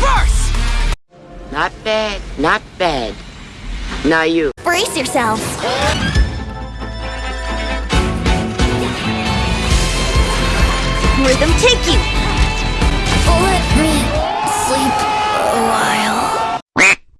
Reverse! Not bad, not bad. Now you. Brace yourself. Rhythm, take you?